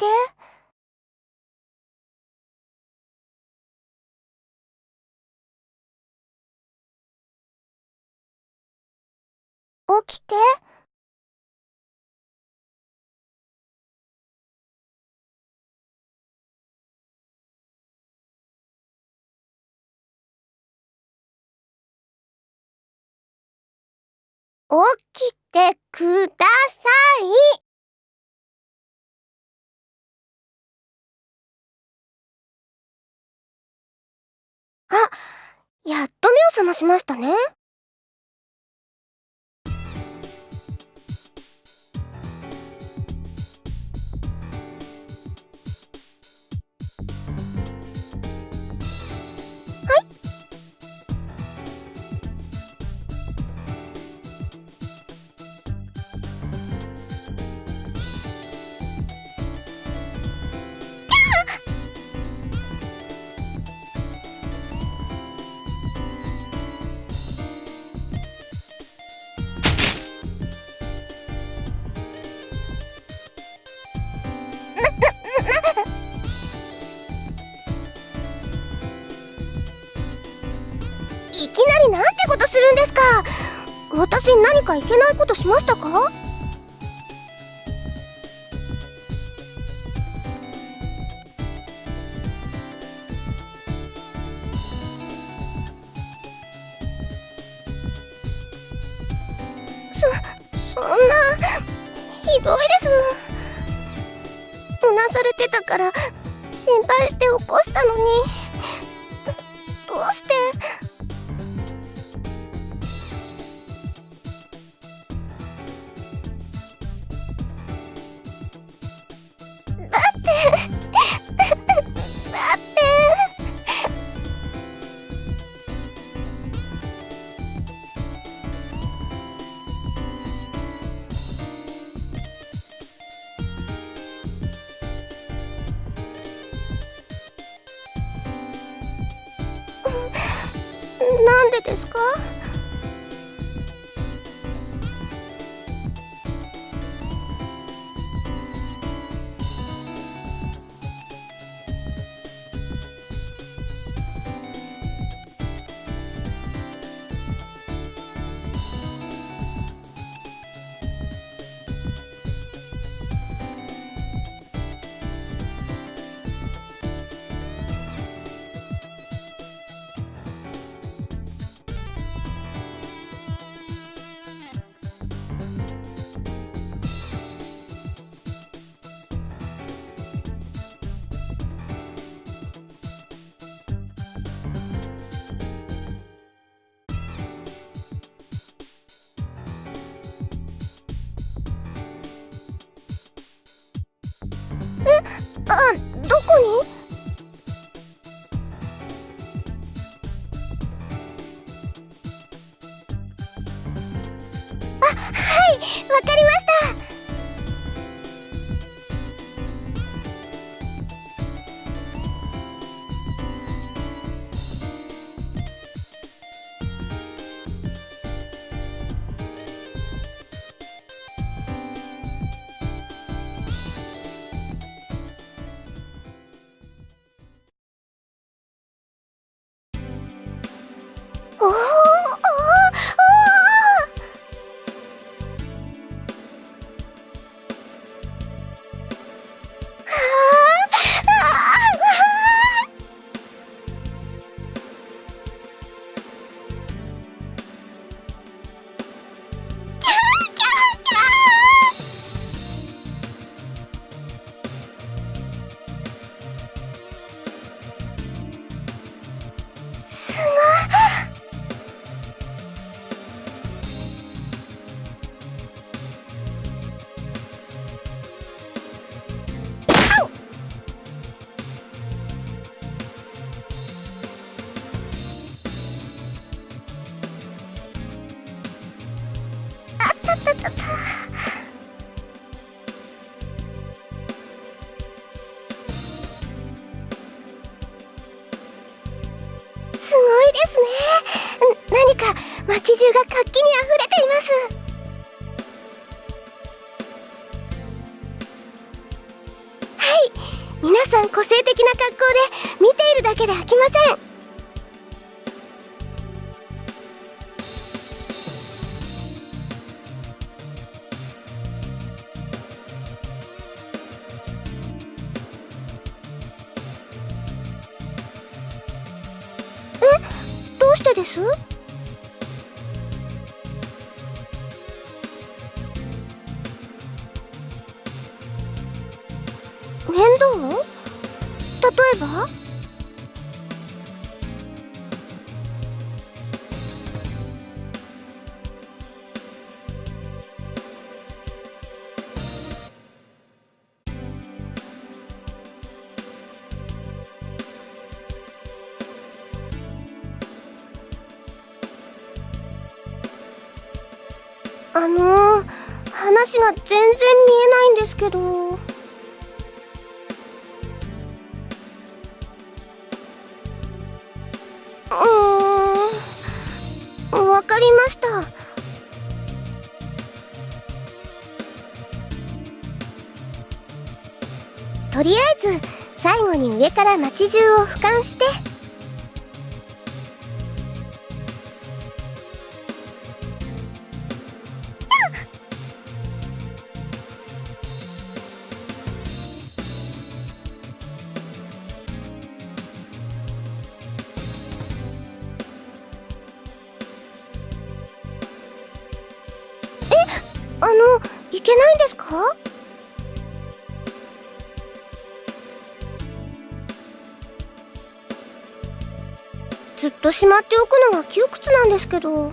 て。起きて。起きてください。と目を覚ましましたね。いきなりなんてことするんですか。私何かいけないことしましたか？性的な格好で見ているだけで飽きません。あのー、話が全然見えないんですけど。うん。わかりました。とりあえず最後に上から街中を俯瞰して。いけないんですか？ずっとしまっておくのは窮屈なんですけど。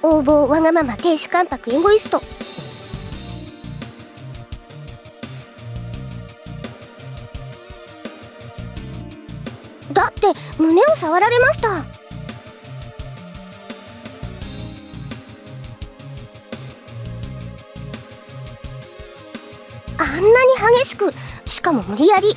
横暴わがまま亭主関白エゴイスト。触られました。あんなに激しくしかも無理やり。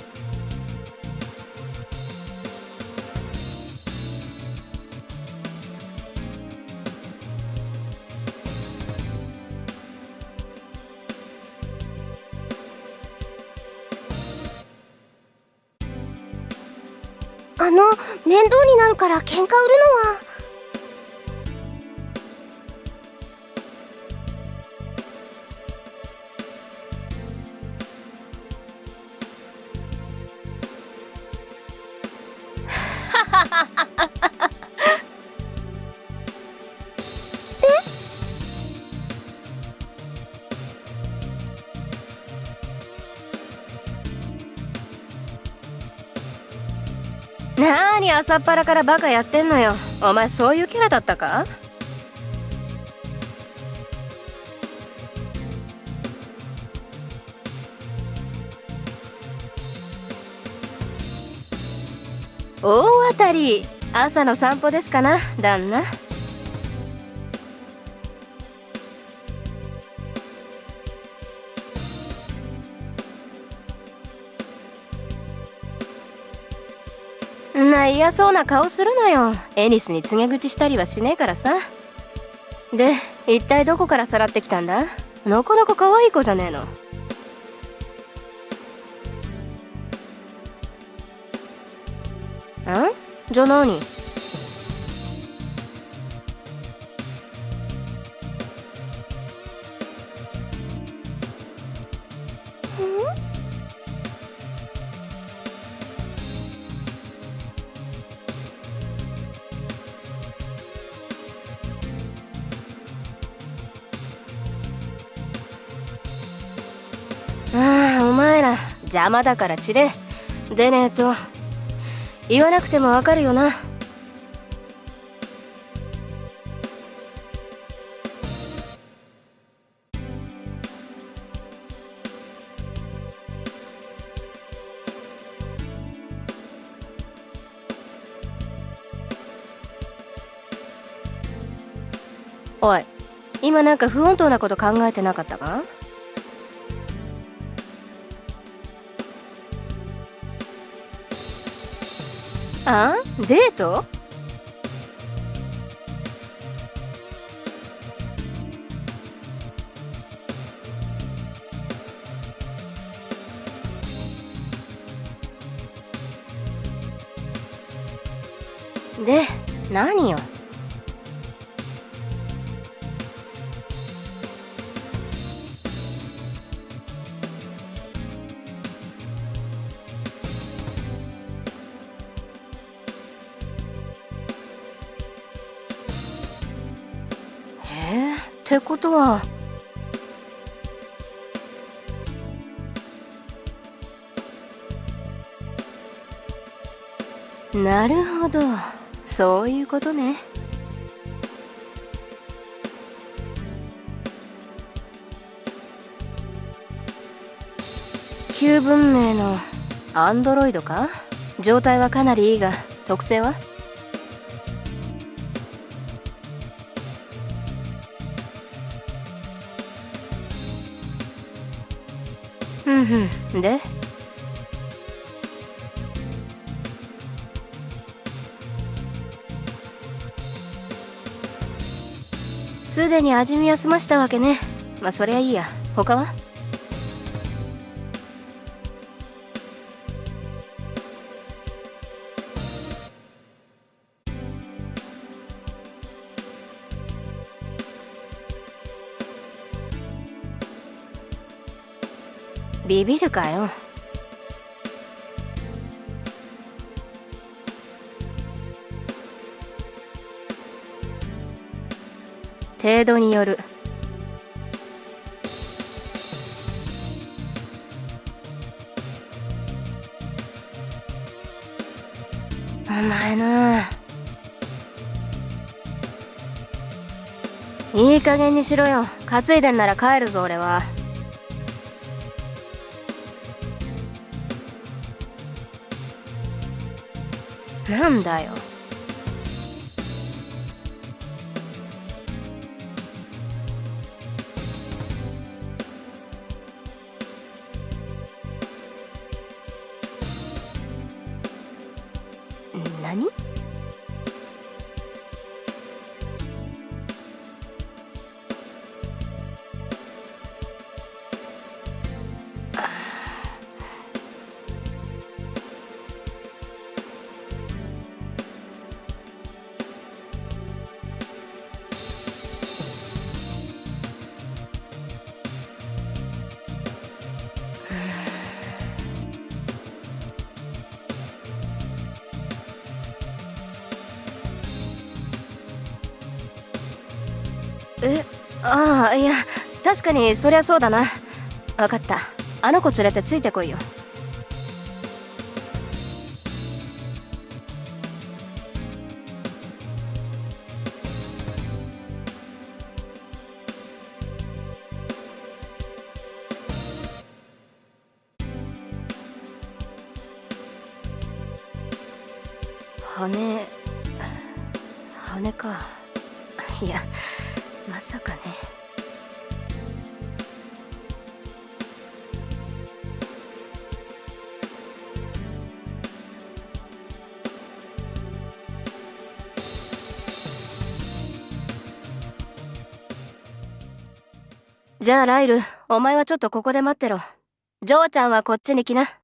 あの面倒から喧嘩売るのは。なーに朝っぱらからバカやってんのよ。お前そういうキャラだったか？大当たり。朝の散歩ですかな旦那。嫌そうな顔するなよ。エニスに告げ口したりはしねえからさ。で一体どこからさらってきたんだ？なかなか可愛い子じゃねえの。ん？じゃ何？あ邪魔だから散れ。でねえと言わなくてもわかるよな。おい今なんか不穏当なこと考えてなかったか？あデート？ってことは。なるほど。そういうことね。旧文明のアンドロイドか？状態はかなりいいが特性は？ふんふん。で？すでに味見は済ましたわけね。まあそりゃいいや。他は？ビビるかよ。程度による。お前な。いい加減にしろよ。担いでんなら帰るぞ俺は。なんだよ。ああいや確かにそりゃそうだな。分かった。あの子連れてついてこいよ。羽羽か。いやさかね。じゃあライルお前はちょっとここで待ってろ。ジョーちゃんはこっちに来な。